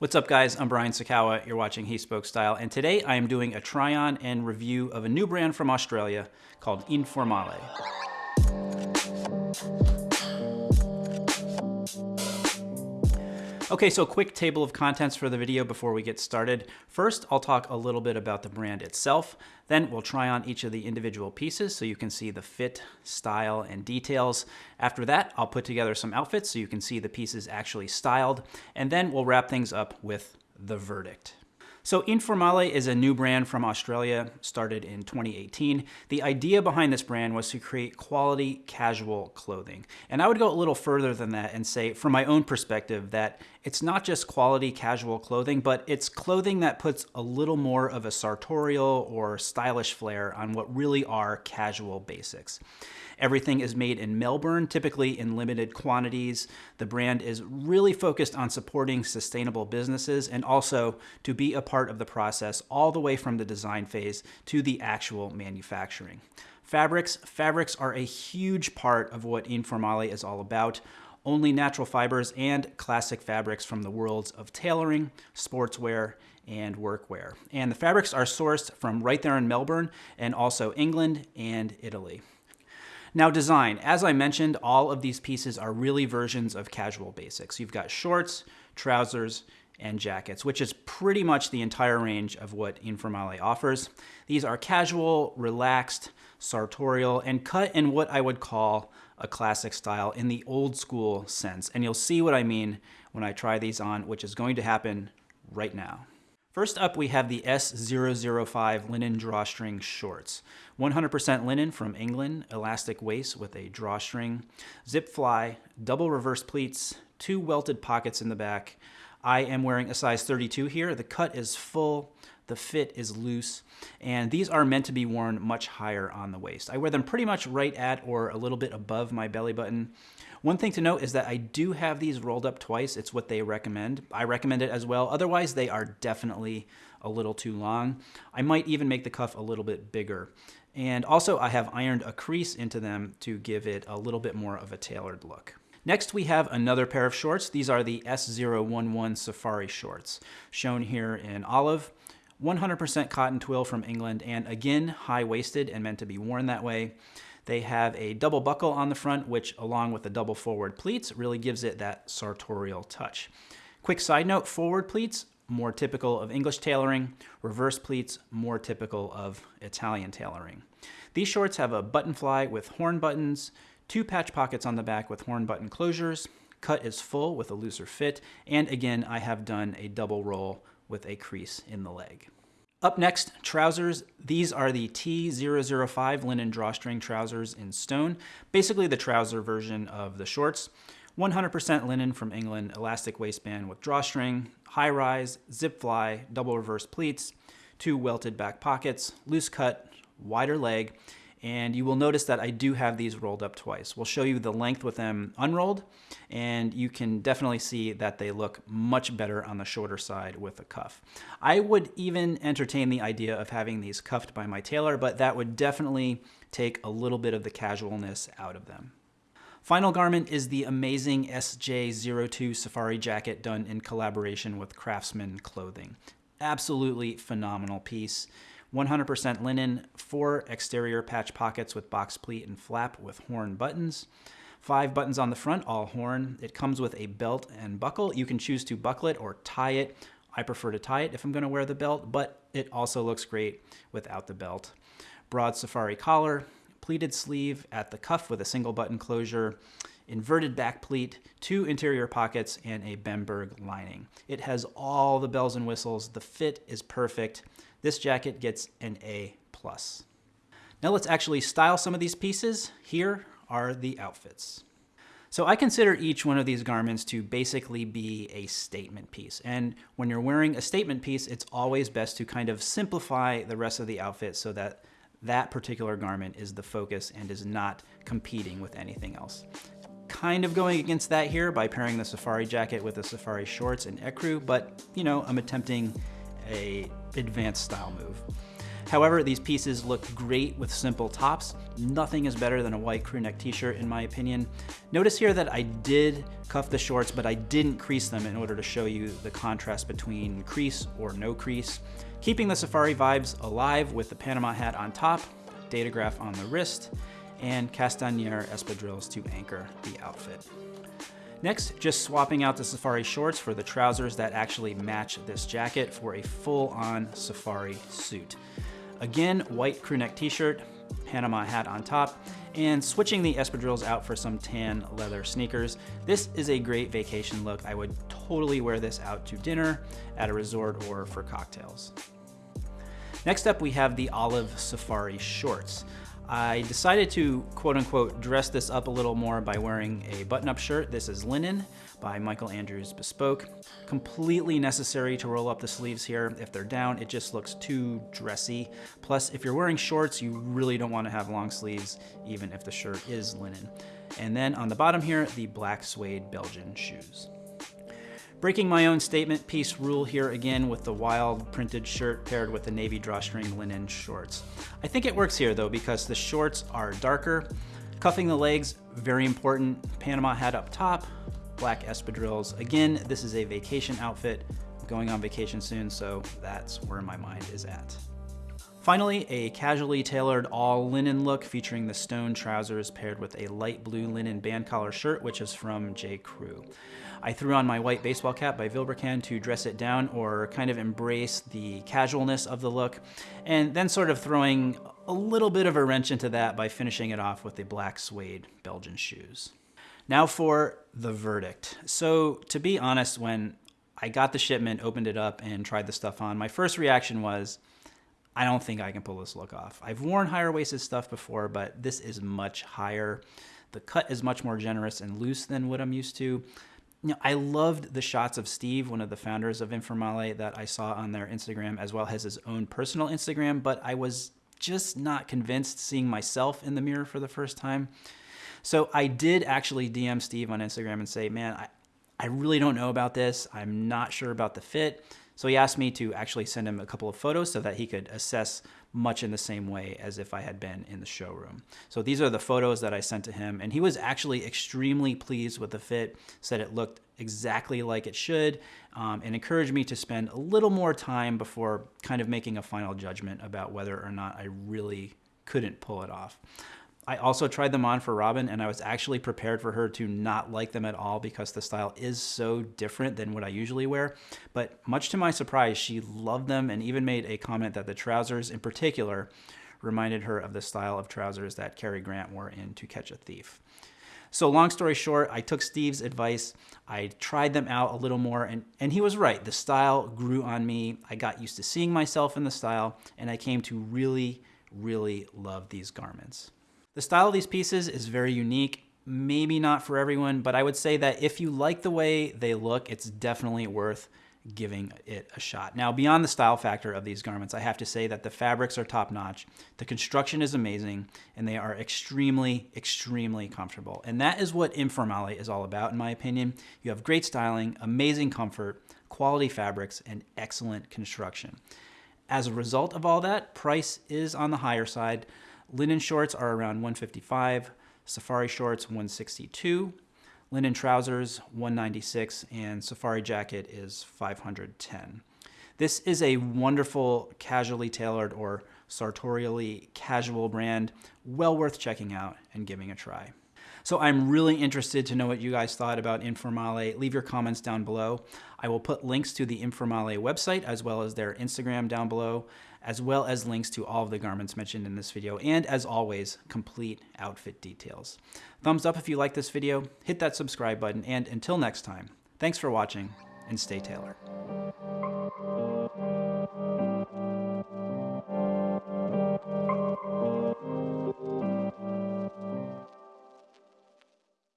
What's up guys, I'm Brian Sacawa, you're watching He Spoke Style, and today I am doing a try-on and review of a new brand from Australia called Informale. Okay, so quick table of contents for the video before we get started. First, I'll talk a little bit about the brand itself. Then we'll try on each of the individual pieces so you can see the fit, style, and details. After that, I'll put together some outfits so you can see the pieces actually styled. And then we'll wrap things up with the verdict. So Informale is a new brand from Australia, started in 2018. The idea behind this brand was to create quality casual clothing. And I would go a little further than that and say, from my own perspective, that it's not just quality casual clothing, but it's clothing that puts a little more of a sartorial or stylish flair on what really are casual basics. Everything is made in Melbourne, typically in limited quantities. The brand is really focused on supporting sustainable businesses and also to be a part of the process all the way from the design phase to the actual manufacturing. Fabrics. Fabrics are a huge part of what Informale is all about only natural fibers and classic fabrics from the worlds of tailoring, sportswear, and workwear. And the fabrics are sourced from right there in Melbourne and also England and Italy. Now design, as I mentioned, all of these pieces are really versions of casual basics. You've got shorts, trousers, and jackets, which is pretty much the entire range of what Informale offers. These are casual, relaxed, sartorial, and cut in what I would call a classic style in the old school sense. And you'll see what I mean when I try these on, which is going to happen right now. First up, we have the S005 linen drawstring shorts. 100% linen from England, elastic waist with a drawstring, zip fly, double reverse pleats, two welted pockets in the back. I am wearing a size 32 here. The cut is full, the fit is loose, and these are meant to be worn much higher on the waist. I wear them pretty much right at or a little bit above my belly button. One thing to note is that I do have these rolled up twice. It's what they recommend. I recommend it as well. Otherwise, they are definitely a little too long. I might even make the cuff a little bit bigger. And also, I have ironed a crease into them to give it a little bit more of a tailored look. Next, we have another pair of shorts. These are the S011 Safari shorts, shown here in olive. 100% cotton twill from England, and again, high-waisted and meant to be worn that way. They have a double buckle on the front, which along with the double forward pleats really gives it that sartorial touch. Quick side note, forward pleats, more typical of English tailoring, reverse pleats, more typical of Italian tailoring. These shorts have a button fly with horn buttons, two patch pockets on the back with horn button closures, cut is full with a looser fit, and again, I have done a double roll with a crease in the leg. Up next, trousers. These are the T005 linen drawstring trousers in stone, basically the trouser version of the shorts. 100% linen from England, elastic waistband with drawstring, high rise, zip fly, double reverse pleats, two welted back pockets, loose cut, wider leg, and you will notice that I do have these rolled up twice. We'll show you the length with them unrolled, and you can definitely see that they look much better on the shorter side with a cuff. I would even entertain the idea of having these cuffed by my tailor, but that would definitely take a little bit of the casualness out of them. Final garment is the amazing SJ02 Safari jacket done in collaboration with Craftsman Clothing. Absolutely phenomenal piece. 100% linen, four exterior patch pockets with box pleat and flap with horn buttons. Five buttons on the front, all horn. It comes with a belt and buckle. You can choose to buckle it or tie it. I prefer to tie it if I'm gonna wear the belt, but it also looks great without the belt. Broad safari collar, pleated sleeve at the cuff with a single button closure, inverted back pleat, two interior pockets, and a Bemberg lining. It has all the bells and whistles. The fit is perfect. This jacket gets an A+. plus. Now let's actually style some of these pieces. Here are the outfits. So I consider each one of these garments to basically be a statement piece. And when you're wearing a statement piece, it's always best to kind of simplify the rest of the outfit so that that particular garment is the focus and is not competing with anything else. Kind of going against that here by pairing the safari jacket with the safari shorts and ecru, but you know, I'm attempting a advanced style move. However, these pieces look great with simple tops. Nothing is better than a white crew neck t-shirt in my opinion. Notice here that I did cuff the shorts, but I didn't crease them in order to show you the contrast between crease or no crease. Keeping the safari vibes alive with the Panama hat on top, Datograph on the wrist, and Castañer espadrilles to anchor the outfit. Next, just swapping out the safari shorts for the trousers that actually match this jacket for a full-on safari suit. Again, white crewneck t-shirt, Panama hat on top, and switching the espadrilles out for some tan leather sneakers. This is a great vacation look. I would totally wear this out to dinner, at a resort, or for cocktails. Next up, we have the olive safari shorts. I decided to quote unquote dress this up a little more by wearing a button-up shirt. This is linen by Michael Andrews Bespoke. Completely necessary to roll up the sleeves here. If they're down, it just looks too dressy. Plus, if you're wearing shorts, you really don't want to have long sleeves, even if the shirt is linen. And then on the bottom here, the black suede Belgian shoes. Breaking my own statement piece rule here again with the wild printed shirt paired with the navy drawstring linen shorts. I think it works here though because the shorts are darker. Cuffing the legs, very important. Panama hat up top, black espadrilles. Again, this is a vacation outfit. I'm going on vacation soon, so that's where my mind is at. Finally, a casually tailored all linen look featuring the stone trousers paired with a light blue linen band collar shirt, which is from J. Crew. I threw on my white baseball cap by Vilebrequin to dress it down or kind of embrace the casualness of the look, and then sort of throwing a little bit of a wrench into that by finishing it off with the black suede Belgian shoes. Now for the verdict. So to be honest, when I got the shipment, opened it up, and tried the stuff on, my first reaction was, I don't think I can pull this look off. I've worn higher waisted stuff before, but this is much higher. The cut is much more generous and loose than what I'm used to. You know, I loved the shots of Steve, one of the founders of Informale, that I saw on their Instagram as well as his own personal Instagram, but I was just not convinced seeing myself in the mirror for the first time. So I did actually DM Steve on Instagram and say, man, I, I really don't know about this. I'm not sure about the fit. So he asked me to actually send him a couple of photos so that he could assess much in the same way as if I had been in the showroom. So these are the photos that I sent to him and he was actually extremely pleased with the fit, said it looked exactly like it should, um, and encouraged me to spend a little more time before kind of making a final judgment about whether or not I really couldn't pull it off. I also tried them on for Robin and I was actually prepared for her to not like them at all because the style is so different than what I usually wear. But much to my surprise, she loved them and even made a comment that the trousers in particular reminded her of the style of trousers that Cary Grant wore in To Catch a Thief. So long story short, I took Steve's advice. I tried them out a little more and, and he was right. The style grew on me. I got used to seeing myself in the style and I came to really, really love these garments. The style of these pieces is very unique, maybe not for everyone, but I would say that if you like the way they look, it's definitely worth giving it a shot. Now, beyond the style factor of these garments, I have to say that the fabrics are top notch, the construction is amazing, and they are extremely, extremely comfortable. And that is what Informale is all about, in my opinion. You have great styling, amazing comfort, quality fabrics, and excellent construction. As a result of all that, price is on the higher side. Linen shorts are around 155, safari shorts 162, linen trousers 196, and safari jacket is 510. This is a wonderful casually tailored or sartorially casual brand, well worth checking out and giving a try. So I'm really interested to know what you guys thought about Informale. Leave your comments down below. I will put links to the Informale website as well as their Instagram down below as well as links to all of the garments mentioned in this video, and as always, complete outfit details. Thumbs up if you like this video, hit that subscribe button, and until next time, thanks for watching, and stay tailored.